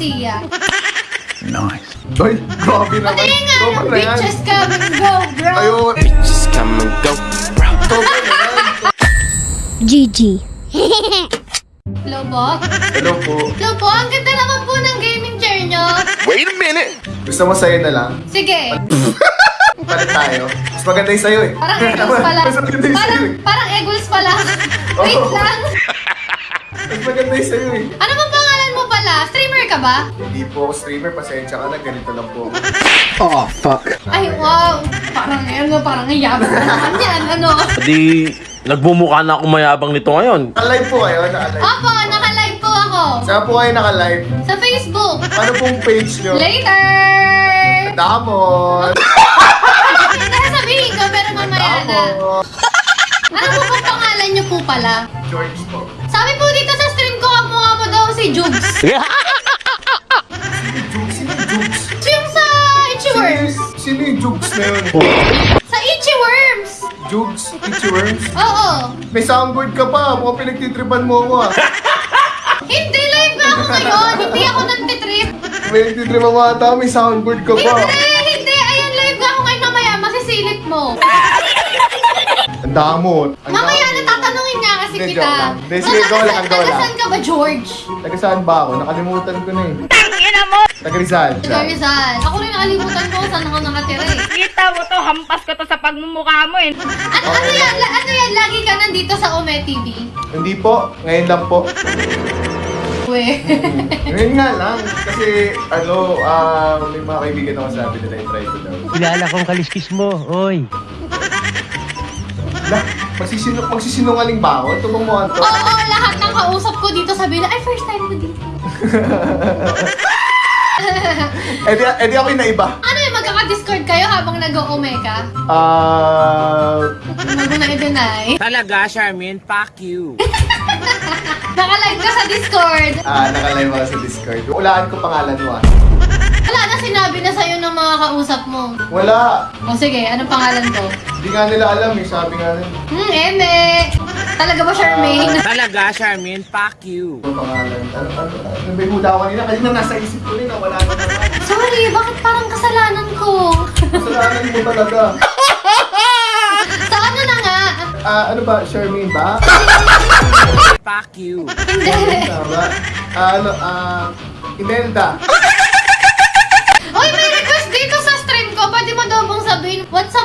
Garcia. Nice. Ay, grabe naman. Patingin nga Sobrang ng na yan. bitches come and go, bro. Ayun. Just come and go, bro. Sobrang na yan. Gigi. Hello po? Hello po. Hello po, ang ganda naman po ng gaming chair nyo. Wait a minute. Gusto mo sa'yo na lang? Sige, Palit tayo. Mas maganda yung sa'yo eh. parang eagles pala. Mas maganda yung Parang, sa'yo eh. parang eagles pala. Wait Oo. lang. Mas maganda yung sa'yo eh. Ano bang pangalan mo pala? Streamer ka ba? Hindi po ako streamer. Pasensya ka na. Ganito lang po. Oh, fuck. Ay, wow. Parang ano, parang yabang na naman yan. Ano? Di, nagbumukha na ako mayabang nito ngayon. Naka-live po kayo. Naka-live. Opo, naka-live po ako. Saan po kayo naka-live? Sa Facebook. Ano pong page nyo? Later! Damon! Sasabihin ko, pero mamaya na. Damon! Ano po bang pangalan niyo po pala? George po. Sabi po dito si Jugs. Jukes? Sino yung sa Itchy Worms. Sino yung Jukes na yun? Sa Itchy Worms. Jukes? Itchy Worms? Oo. May soundboard ka pa. Mukhang pinagtitripan mo ako ah. Hindi, live na ako ngayon. Hindi ako nagtitrip. May nagtitripan mo ata. May soundboard ka pa. Hindi, hindi. Ayan, live na ako ngayon mamaya. Masisilip mo. Ang damot. Ang Mamaya damot. nga kasi Hindi, kita. joke lang. Hindi, sige, go lang, go lang. Tagasan ka ba, George? Taga saan ba ako? Nakalimutan ko na eh. Taga Rizal. Taga Rizal. Ako rin nakalimutan ko kung saan ako nakatira eh. Kita mo to, hampas ko to sa pagmumukha mo eh. Ano, ano yan? La- Ano yan? Lagi ka nandito sa Ome TV? Hindi po. Ngayon lang po. We. Ngayon nga lang. Kasi, ano, ah, may mga kaibigan ako sabi nila yung try ko daw. Kilala kong kaliskis mo, oy. Lah, magsisinung, magsisinungaling ba ako? Ito bang to? Oo, lahat ng kausap ko dito sabi na, ay, first time ko dito. Eh di, eh di ako yung naiba. Ano yung magkaka-discord kayo habang nag-o-ome ka? Ah... Huwag mo na i-deny. Talaga, Charmin, fuck you. Naka-live ka sa Discord. ah, nakalive ako sa Discord. Ulaan ko pangalan mo ah. Kausap mo. Wala. O sige, anong pangalan ko? Hindi nga nila alam eh. Sabi nga nila. Hmm, Eme. Talaga ba, Charmaine? Talaga, Charmin, fuck you. Ano pangalan? Ano, ano, ano ba yung huda ko kanina? Nasa isip ko rin. ah, Wala na. Sorry, bakit parang kasalanan ko? Kasalanan mo talaga. Sa ano na nga? Ah, ano ba? Charmaine ba? Fuck you. Hindi. Ah, ano, ah... Imelda.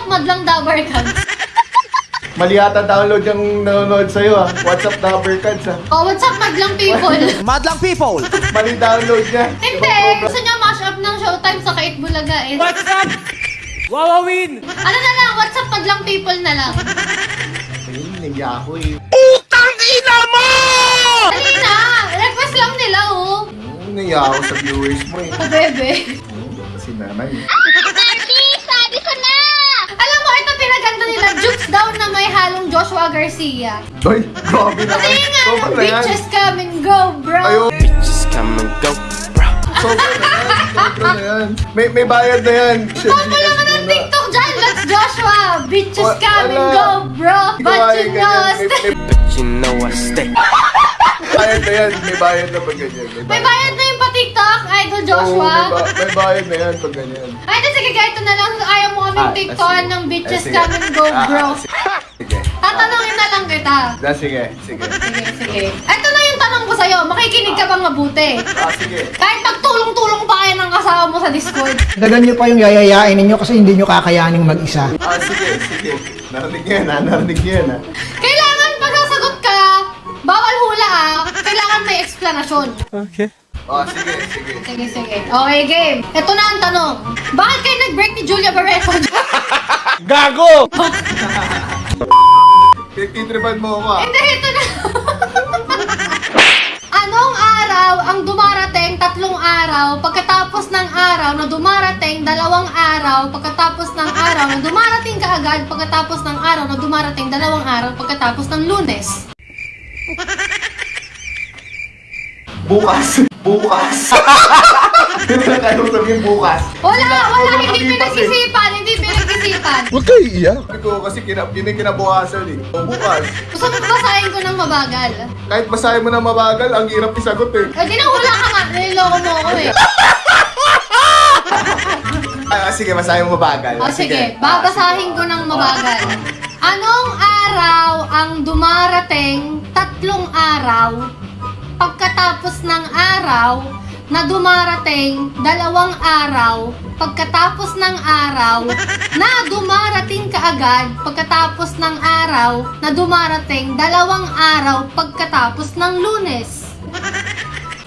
What's up, madlang dabar ka? Mali yata download yung nanonood sa'yo ah. WhatsApp number cards ah. Oh, what's up, madlang people? Madlang people! Mali download niya. Hindi. Gusto niya mash up ng showtime sa Kait Bulaga eh. What's up? Wawawin! Ano na lang, what's up, madlang people na lang. Ayun, naiya ako eh. Dali na! Request lang nila, oh. Hmm, Naiya ako sa viewers mo eh. Oh, bebe. Si nanay. sabi ko na! Alam mo, ito pinaganda nila, jukes daw na may halong Joshua Garcia. Ay, grabe naman. Patingin nga na yan. bitches come and go, bro. Ayun, Just come and go, bro. na yan. Sobrang na yan. May, may bayad na yan. Call mo lang ng TikTok dyan, let's Joshua! Bitches Wa- come and go, bro! But you know, ganyan. st- May, But you know I stay. may bayad na yan. May bayad na pag ganyan. may bayad na yung pa-TikTok, Idol Oo, Joshua. may, ba- may bayad na yan pag ganyan. Ay, sige, kahit ito na lang, kaming Ah, ng bitches Ah, sige. come and go, Ah, bro. ah, Sige. Tatanungin na lang kita. Ah, sige, sige. Sige, sige. Ito na yung tanong ko sa'yo, makikinig ka bang mabuti? Ah, sige. Kahit pagtulong-tulong pa kayo ng kasama mo sa Discord. Dagan nyo pa yung yayayain ninyo kasi hindi nyo kakayaning mag-isa. Ah, sige, sige. Narinig yan, ha? Narinig yan, ha? Kailangan pag sasagot ka, bawal hula ah. Kailangan may explanation. Ah, sige, sige. Sige, sige. Okay, game. Ito na ang tanong. Bakit kayo nag-break ni Julia Barreto? Gago! Pinagtitripan mo ako, ah. Hindi, ito na. Anong araw ang dumarating tatlong araw pagkatapos ng araw na dumarating dalawang araw pagkatapos ng araw na dumarating kaagad pagkatapos ng araw na dumarating dalawang araw pagkatapos ng lunes? Bukas. Bukas. Lang kaya mo sabihin bukas. Wala, wala, hindi eh. pinag-isipan, hindi pinag-isipan. Huwag kayo iiyak. Sabi ko kasi kina, yun yung kinabukasan eh. O, bukas. Gusto mo basahin ko ng mabagal. Kahit basahin mo na mabagal, ang hirap isagot eh. Eh, di na wala ka nga, niloloko mo ako eh. Ah, sige, basahin mo mabagal. O sige, babasahin ko ng mabagal. Anong araw ang dumarating tatlong araw pagkatapos ng araw na dumarating dalawang araw pagkatapos ng araw na dumarating kaagad pagkatapos ng araw na dumarating dalawang araw pagkatapos ng lunes.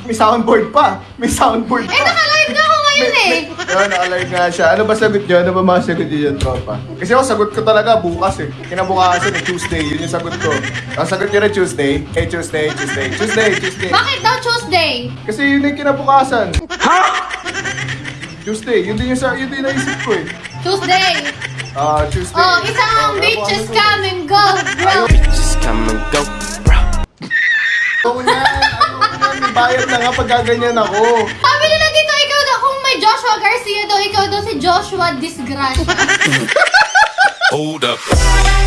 May soundboard pa. May soundboard pa. Eh, na ngayon eh. Yun, nakalive nga siya. Ano ba sagot niyo? Ano ba mga sagot niyo dyan, tropa? Kasi ako, sagot ko talaga bukas eh. Kinabukasan eh, Tuesday. Yun yung sagot ko. Ang sagot niyo rin Tuesday. Eh, Tuesday, Tuesday. Tuesday, Tuesday. Bakit daw Tuesday? Kasi yun yung kinabukasan. Ha? Tuesday. Yun din yung, sa, yun din yung naisip ko eh. Tuesday. Ah, Tuesday. Oh, isang bitches come and go, bro. Just come and go, bro. Oo yan. Ano yan? May bayad na nga pag gaganyan ako. Sabi Joshua Garcia daw, ikaw daw si Joshua Disgracia. Hold up.